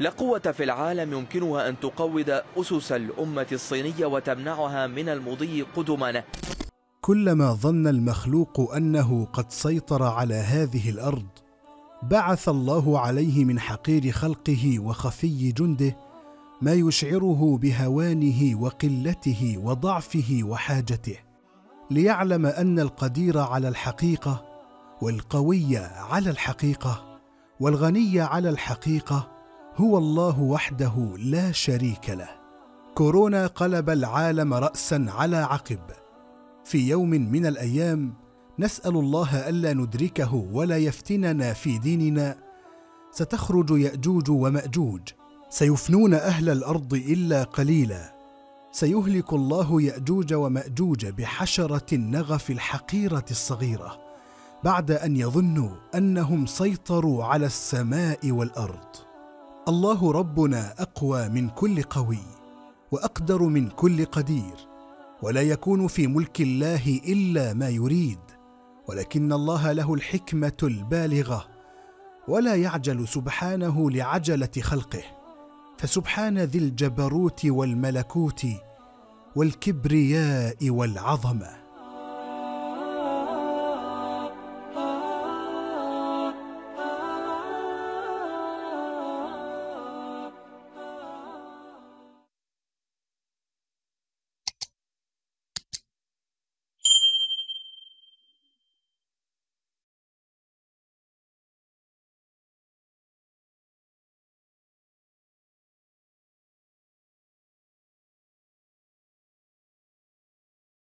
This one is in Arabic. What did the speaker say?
لا قوة في العالم يمكنها أن تقوض أسس الأمة الصينية وتمنعها من المضي قدما. كلما ظن المخلوق أنه قد سيطر على هذه الأرض بعث الله عليه من حقير خلقه وخفي جنده ما يشعره بهوانه وقلته وضعفه وحاجته ليعلم أن القدير على الحقيقة والقوي على الحقيقة والغني على الحقيقة هو الله وحده لا شريك له. كورونا قلب العالم راسا على عقب. في يوم من الأيام نسأل الله ألا ندركه ولا يفتننا في ديننا. ستخرج يأجوج ومأجوج. سيفنون أهل الأرض إلا قليلا. سيهلك الله يأجوج ومأجوج بحشرة النغف الحقيرة الصغيرة بعد أن يظنوا أنهم سيطروا على السماء والأرض. الله ربنا أقوى من كل قوي وأقدر من كل قدير ولا يكون في ملك الله إلا ما يريد ولكن الله له الحكمة البالغة ولا يعجل سبحانه لعجلة خلقه فسبحان ذي الجبروت والملكوت والكبرياء والعظمة